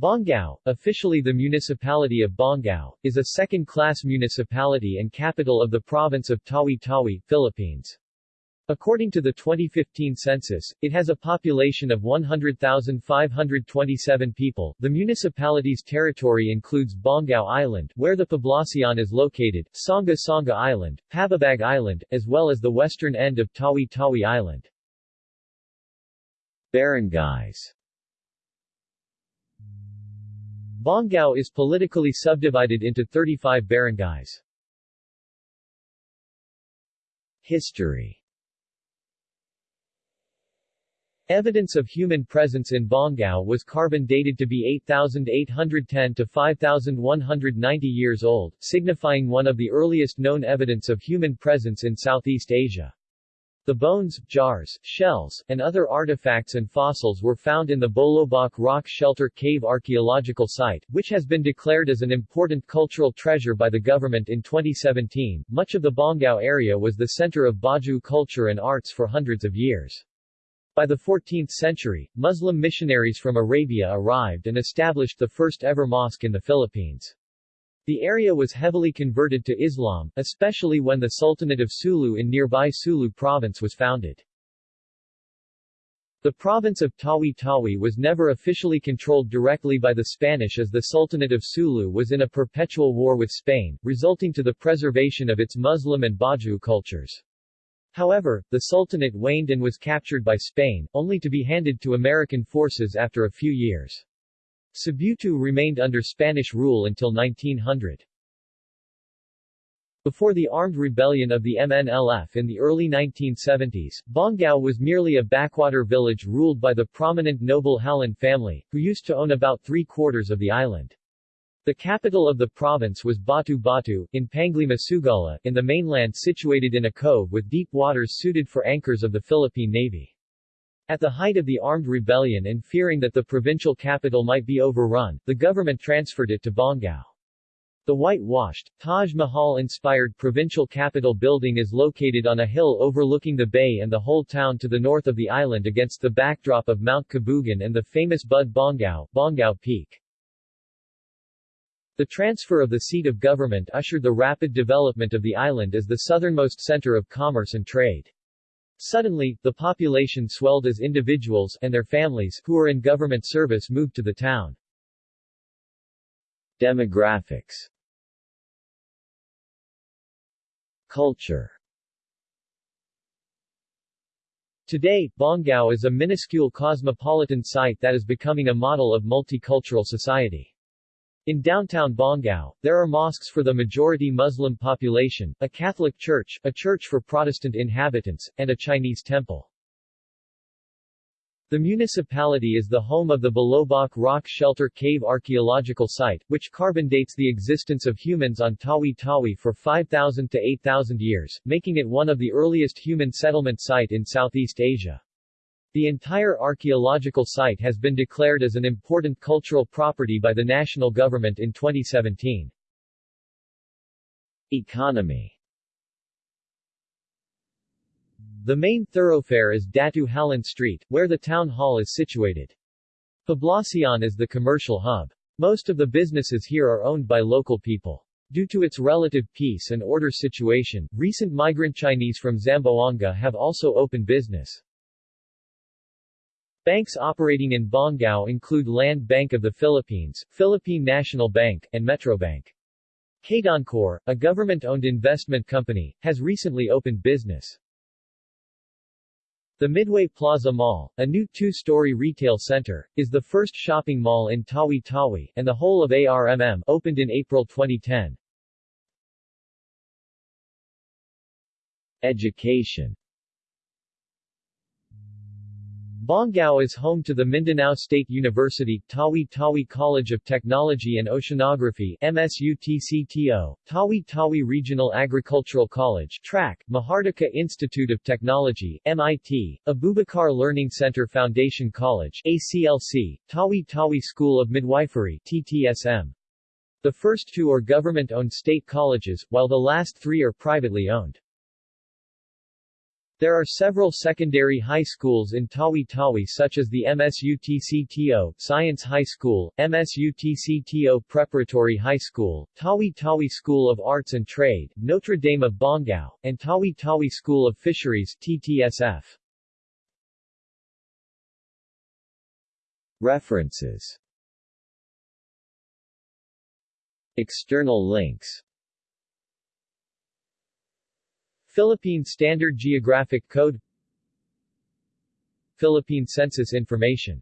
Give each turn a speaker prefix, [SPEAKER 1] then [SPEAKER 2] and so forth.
[SPEAKER 1] Bongao, officially the municipality of Bongao, is a second-class municipality and capital of the province of Tawi-Tawi, Philippines. According to the 2015 census, it has a population of 100,527 people. The municipality's territory includes Bongao Island, where the Poblacion is located, Sanga Sanga Island, Pababag Island, as well as the western end of Tawi-Tawi Island. Barangays Bongao is politically subdivided into 35 barangays. History Evidence of human presence in Bongao was carbon dated to be 8,810 to 5,190 years old, signifying one of the earliest known evidence of human presence in Southeast Asia. The bones, jars, shells, and other artifacts and fossils were found in the Bolobok Rock Shelter Cave Archaeological Site, which has been declared as an important cultural treasure by the government in 2017. Much of the Bongao area was the center of Bajau culture and arts for hundreds of years. By the 14th century, Muslim missionaries from Arabia arrived and established the first ever mosque in the Philippines. The area was heavily converted to Islam, especially when the Sultanate of Sulu in nearby Sulu province was founded. The province of Tawi-Tawi was never officially controlled directly by the Spanish as the Sultanate of Sulu was in a perpetual war with Spain, resulting to the preservation of its Muslim and Bajau cultures. However, the Sultanate waned and was captured by Spain, only to be handed to American forces after a few years. Sibutu remained under Spanish rule until 1900. Before the armed rebellion of the MNLF in the early 1970s, Bongao was merely a backwater village ruled by the prominent noble Halin family, who used to own about three-quarters of the island. The capital of the province was Batu Batu, in Panglima Sugala, in the mainland situated in a cove with deep waters suited for anchors of the Philippine Navy. At the height of the armed rebellion and fearing that the provincial capital might be overrun, the government transferred it to Bongao. The whitewashed, Taj Mahal-inspired provincial capital building is located on a hill overlooking the bay and the whole town to the north of the island against the backdrop of Mount Kabugan and the famous Bud Bongao, Bongao Peak. The transfer of the seat of government ushered the rapid development of the island as the southernmost center of commerce and trade. Suddenly, the population swelled as individuals and their families who were in government service moved to the town. Demographics Culture Today, Bongao is a minuscule cosmopolitan site that is becoming a model of multicultural society. In downtown Bongao, there are mosques for the majority Muslim population, a Catholic church, a church for Protestant inhabitants, and a Chinese temple. The municipality is the home of the Bolobok Rock Shelter Cave Archaeological Site, which carbon dates the existence of humans on Tawi-Tawi for 5,000 to 8,000 years, making it one of the earliest human settlement site in Southeast Asia. The entire archaeological site has been declared as an important cultural property by the national government in 2017. Economy The main thoroughfare is Datu Halin Street, where the town hall is situated. Poblacion is the commercial hub. Most of the businesses here are owned by local people. Due to its relative peace and order situation, recent migrant Chinese from Zamboanga have also opened business. Banks operating in Bongao include Land Bank of the Philippines, Philippine National Bank, and Metrobank. Kadancor, a government-owned investment company, has recently opened business. The Midway Plaza Mall, a new two-story retail center, is the first shopping mall in Tawi-Tawi, and the whole of ARMM opened in April 2010. Education Bongao is home to the Mindanao State University, Tawi-Tawi College of Technology and Oceanography MSUTCTO, Tawi-Tawi Regional Agricultural College TRAC, Mahardika Institute of Technology MIT, Abubakar Learning Center Foundation College ACLC, Tawi-Tawi School of Midwifery TTSM. The first two are government-owned state colleges, while the last three are privately owned. There are several secondary high schools in Tawi-Tawi such as the MSUTCTO Science High School, MSUTCTO Preparatory High School, Tawi-Tawi School of Arts and Trade, Notre Dame of Bongao, and Tawi-Tawi School of Fisheries TTSF. References External links Philippine Standard Geographic Code Philippine Census Information